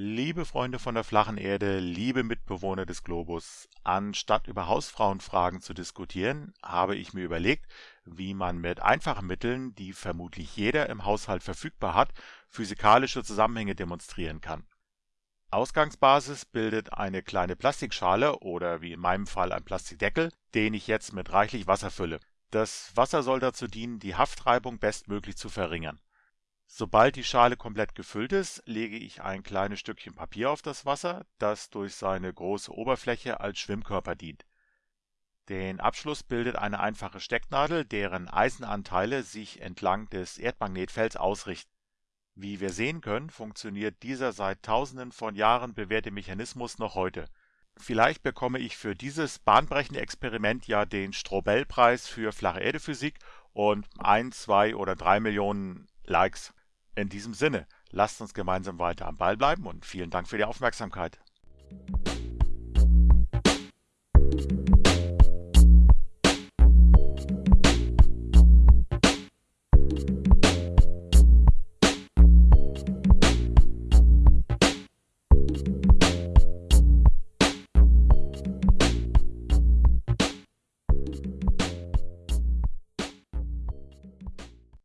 Liebe Freunde von der flachen Erde, liebe Mitbewohner des Globus, anstatt über Hausfrauenfragen zu diskutieren, habe ich mir überlegt, wie man mit einfachen Mitteln, die vermutlich jeder im Haushalt verfügbar hat, physikalische Zusammenhänge demonstrieren kann. Ausgangsbasis bildet eine kleine Plastikschale oder wie in meinem Fall ein Plastikdeckel, den ich jetzt mit reichlich Wasser fülle. Das Wasser soll dazu dienen, die Haftreibung bestmöglich zu verringern. Sobald die Schale komplett gefüllt ist, lege ich ein kleines Stückchen Papier auf das Wasser, das durch seine große Oberfläche als Schwimmkörper dient. Den Abschluss bildet eine einfache Stecknadel, deren Eisenanteile sich entlang des Erdmagnetfelds ausrichten. Wie wir sehen können, funktioniert dieser seit tausenden von Jahren bewährte Mechanismus noch heute. Vielleicht bekomme ich für dieses bahnbrechende Experiment ja den Strobel-Preis für flache Erdephysik und ein, zwei oder drei Millionen Likes. In diesem Sinne, lasst uns gemeinsam weiter am Ball bleiben und vielen Dank für die Aufmerksamkeit.